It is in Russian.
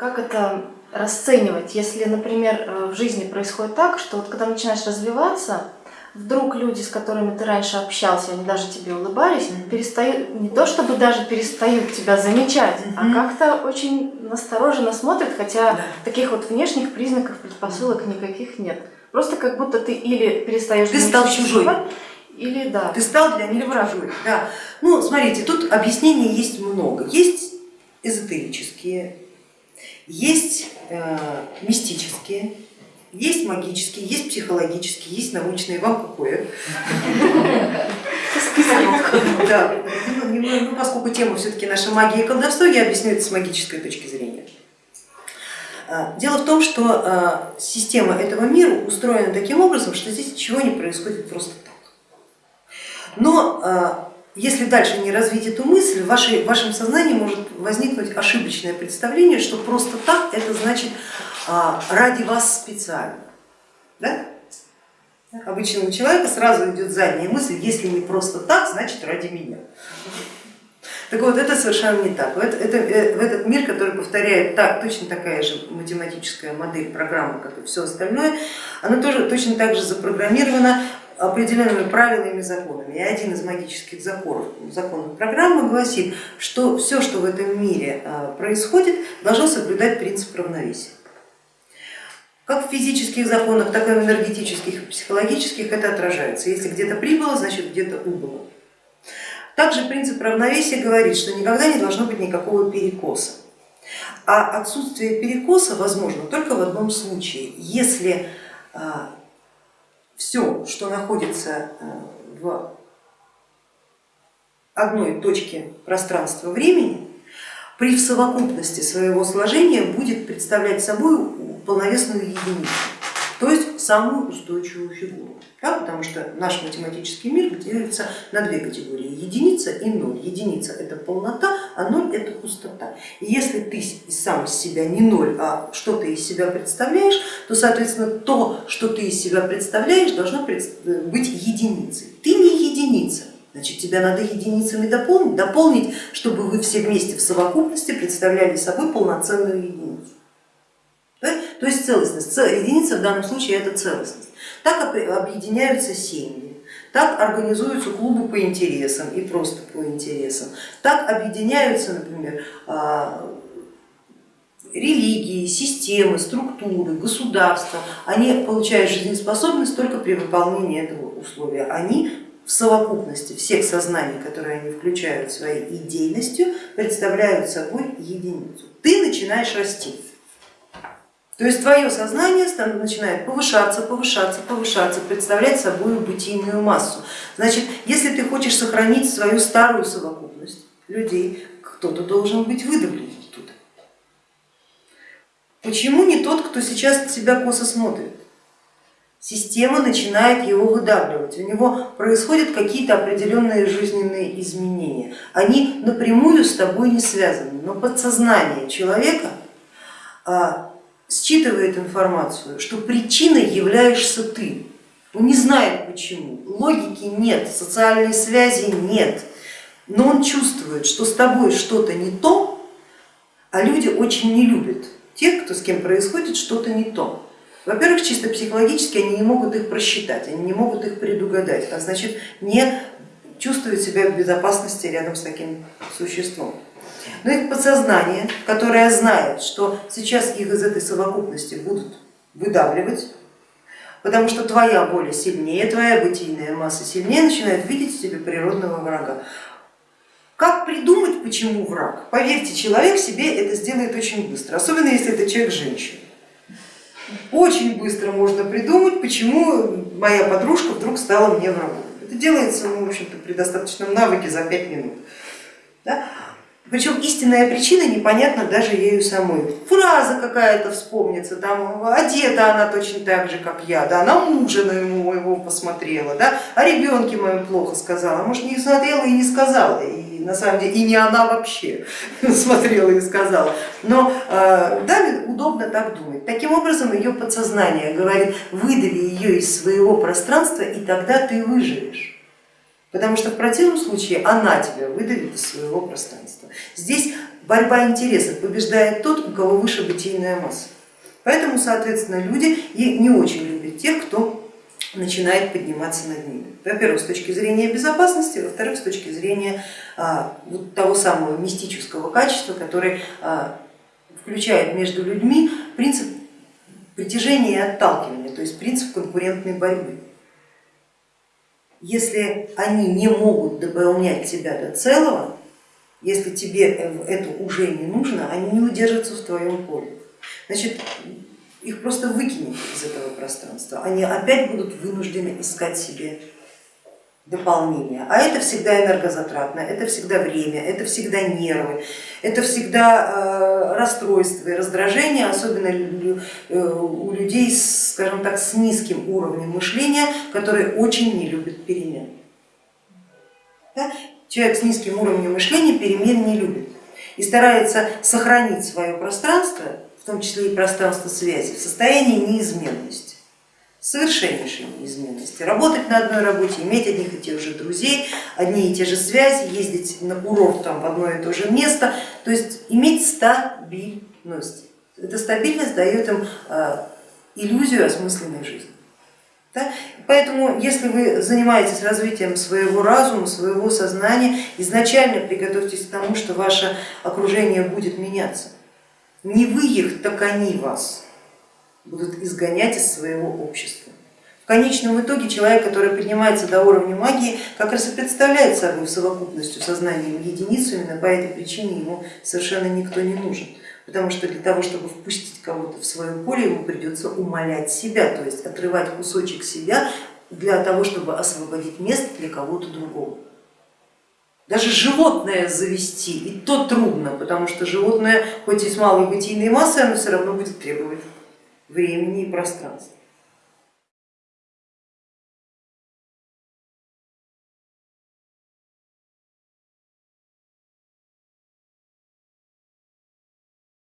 как это расценивать, если, например, э, в жизни происходит так, что вот когда начинаешь развиваться, вдруг люди, с которыми ты раньше общался, они даже тебе улыбались, mm-hmm. перестают, не то чтобы даже перестают тебя замечать, mm-hmm. а как-то очень настороженно смотрят, хотя да. таких вот внешних признаков, предпосылок никаких нет. Просто как будто ты или перестаешь... Ты стал чужой. Или да. Ты стал для них чужой. Да. Ну, смотрите, тут объяснений есть много. Есть эзотерические, есть э, мистические, есть магические, есть психологические, есть научные, вам какое? Да, ну, поскольку тема все-таки наша магия и колдовство, я объясню это с магической точки зрения. А, дело в том, что а, система этого мира устроена таким образом, что здесь ничего не происходит просто так. Но если дальше не развить эту мысль, в, вашей, в вашем сознании может возникнуть ошибочное представление, что просто так это значит а, ради вас специально. Да? Обычному человеку сразу идет задняя мысль, если не просто так, значит ради меня. Так вот, это совершенно не так. Это, это, в этот мир, который повторяет так, точно такая же математическая модель программы, как и все остальное, она тоже точно так же запрограммирована определенными правилами и законами. И один из магических законов, законов программы гласит, что все, что в этом мире а, происходит, должно соблюдать принцип равновесия. Как в физических законах, так и в энергетических и психологических это отражается. Если где-то прибыло, значит где-то убыло. Также принцип равновесия говорит, что никогда не должно быть никакого перекоса. А отсутствие перекоса возможно только в одном случае, если а, все, что находится э, в одной точке пространства-времени, при совокупности своего сложения будет представлять собой полновесную единицу, то есть самую устойчивую фигуру. Да, потому что наш математический мир делится на две категории, единица и ноль. Единица это полнота, а ноль это пустота. И если ты сам из себя не ноль, а что ты из себя представляешь, то соответственно то, что ты из себя представляешь, должно быть единицей. Ты не единица, значит тебя надо единицами дополнить, дополнить, чтобы вы все вместе в совокупности представляли собой полноценную единицу. То есть целостность, единица в данном случае это целостность. Так объединяются семьи, так организуются клубы по интересам и просто по интересам, так объединяются, например, а, религии, системы, структуры, государства, они получают жизнеспособность только при выполнении этого условия. Они в совокупности всех сознаний, которые они включают своей идейностью, представляют собой единицу. Ты начинаешь расти. То есть твое сознание начинает повышаться, повышаться, повышаться, представлять собой бытийную массу. Значит, если ты хочешь сохранить свою старую совокупность людей, кто-то должен быть выдавлен оттуда. Почему не тот, кто сейчас на себя косо смотрит? Система начинает его выдавливать, у него происходят какие-то определенные жизненные изменения. Они напрямую с тобой не связаны, но подсознание человека а, считывает информацию, что причиной являешься ты. Он не знает почему, логики нет, социальной связи нет, но он чувствует, что с тобой что-то не то, а люди очень не любят тех, кто с кем происходит что-то не то. Во-первых, чисто психологически они не могут их просчитать, они не могут их предугадать, а значит не чувствуют себя в безопасности рядом с таким существом но их подсознание, которое знает, что сейчас их из этой совокупности будут выдавливать, потому что твоя воля сильнее, твоя бытийная масса сильнее, начинает видеть в себе природного врага. Как придумать, почему враг? Поверьте, человек себе это сделает очень быстро, особенно если это человек женщина. Очень быстро можно придумать, почему моя подружка вдруг стала мне врагом. Это делается ну, в общем-то, при достаточном навыке за пять минут. Да? Причем истинная причина непонятна даже ею самой. Фраза какая-то вспомнится, там одета она точно так же, как я, да, на мужа на моего посмотрела, да, о ребенке моем плохо сказала, может не смотрела и не сказала, и на самом деле и не она вообще смотрела и сказала. Но э, да, удобно так думать. Таким образом ее подсознание говорит, выдави ее из своего пространства и тогда ты выживешь потому что в противном случае она тебя выдавит из своего пространства. Здесь борьба интересов, побеждает тот, у кого выше бытийная масса. Поэтому, соответственно, люди и не очень любят тех, кто начинает подниматься над ними. Во-первых, с точки зрения безопасности, во-вторых, с точки зрения а, вот того самого мистического качества, который а, включает между людьми принцип притяжения и отталкивания, то есть принцип конкурентной борьбы. Если они не могут дополнять тебя до целого, если тебе это уже не нужно, они не удержатся в твоем поле. Значит, их просто выкинет из этого пространства, они опять будут вынуждены искать себе дополнение. А это всегда энергозатратно, это всегда время, это всегда нервы, это всегда э, расстройство и раздражение, особенно э, у людей, скажем так, с низким уровнем мышления, которые очень не любят перемен. Да? Человек с низким уровнем мышления перемен не любит и старается сохранить свое пространство, в том числе и пространство связи, в состоянии неизменности совершеннейшей неизменности. Работать на одной работе, иметь одних и тех же друзей, одни и те же связи, ездить на курорт там, в одно и то же место, то есть иметь стабильность. Эта стабильность дает им а, иллюзию осмысленной жизни. Да? Поэтому, если вы занимаетесь развитием своего разума, своего сознания, изначально приготовьтесь к тому, что ваше окружение будет меняться. Не вы их, так они вас будут изгонять из своего общества. В конечном итоге человек, который поднимается до уровня магии, как раз и представляет собой в совокупностью сознанием единицу, именно по этой причине ему совершенно никто не нужен. Потому что для того, чтобы впустить кого-то в свое поле, ему придется умолять себя, то есть отрывать кусочек себя для того, чтобы освободить место для кого-то другого. Даже животное завести, и то трудно, потому что животное, хоть и с малой бытийной массой, оно все равно будет требовать времени и пространства.